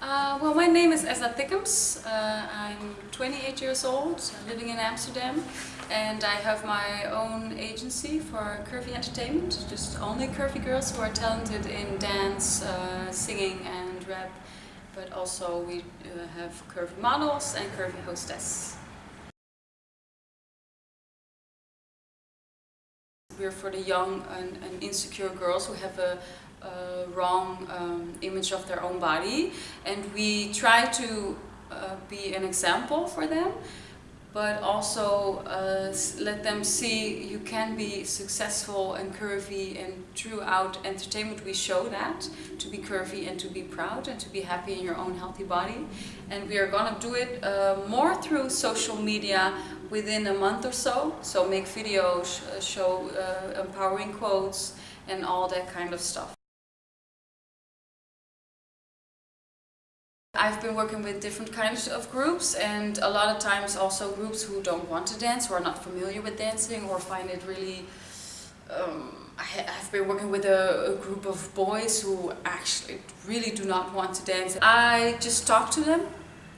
Uh, well, my name is Esna Thickums. Uh, I'm 28 years old, living in Amsterdam, and I have my own agency for curvy entertainment, just only curvy girls who are talented in dance, uh, singing and rap, but also we uh, have curvy models and curvy hostess. We're for the young and, and insecure girls who have a uh, wrong um, image of their own body. And we try to uh, be an example for them but also uh, let them see you can be successful and curvy and throughout entertainment. We show that to be curvy and to be proud and to be happy in your own healthy body. And we are gonna do it uh, more through social media within a month or so so make videos uh, show uh, empowering quotes and all that kind of stuff I've been working with different kinds of groups and a lot of times also groups who don't want to dance, who are not familiar with dancing or find it really... Um, I have been working with a, a, group of boys who actually really do not want to dance. I just talk to them,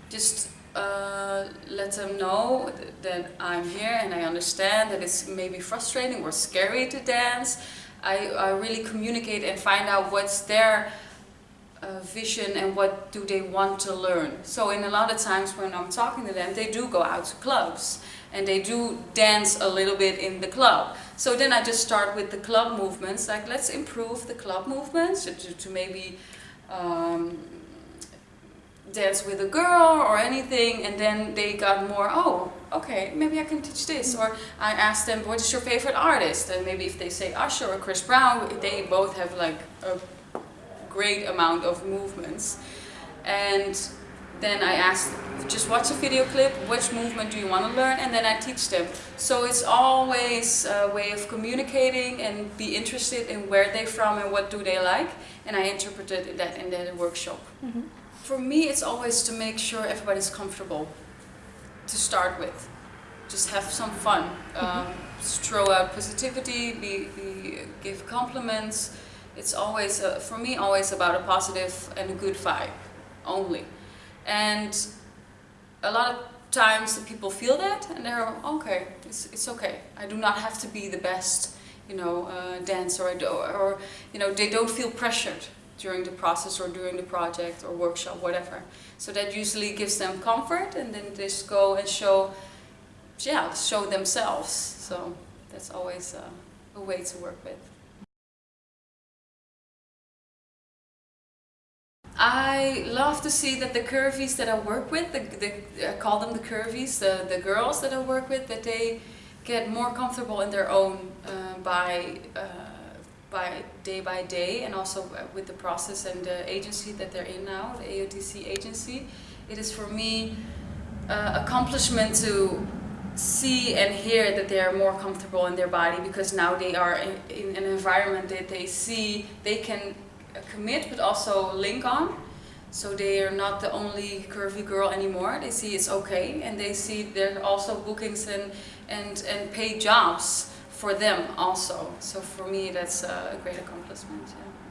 just uh, let them know that I'm here and I understand that it's maybe frustrating or scary to dance. I, I really communicate and find out what's their uh, vision and what do they want to learn. So in a lot of times when I'm talking to them, they do go out to clubs and they do dance a little bit in the club. So then I just start with the club movements, like let's improve the club movements to, to maybe um, dance with a girl or anything and then they got more, oh, okay, maybe I can teach this. Or I asked them, what is your favorite artist? And maybe if they say Usher or Chris Brown, they both have like a great amount of movements. And then I ask, just watch a video clip, which movement do you want to learn, and then I teach them. So it's always a way of communicating and be interested in where they're from and what do they like, and I interpreted that in the workshop. Mm -hmm. For me, it's always to make sure everybody's comfortable to start with. Just have some fun. Mm-hmm. Um, throw out positivity, be, be, give compliments, it's always, a, for me, always about a positive and a good vibe only. And a lot of times people feel that and they're, okay, it's, it's okay. I do not have to be the best, you know, uh, dancer or, or, you know, they don't feel pressured during the process or during the project or workshop, whatever. So that usually gives them comfort and then they just go and show, yeah, show themselves. So that's always uh, a way to work with. I love to see that the curvies that I work with, the, the, I call them the curvies, the, the girls that I work with, that they get more comfortable in their own uh, by, uh, by day by day and also with the process and the agency that they're in now, the AOTC agency. It is for me uh, accomplishment to see and hear that they are more comfortable in their body because now they are in, in an environment that they see they can commit but also link on. So they are not the only curvy girl anymore. They see it's okay and they see there are also bookings and, and, and paid jobs for them also. So for me that's a great accomplishment. Yeah.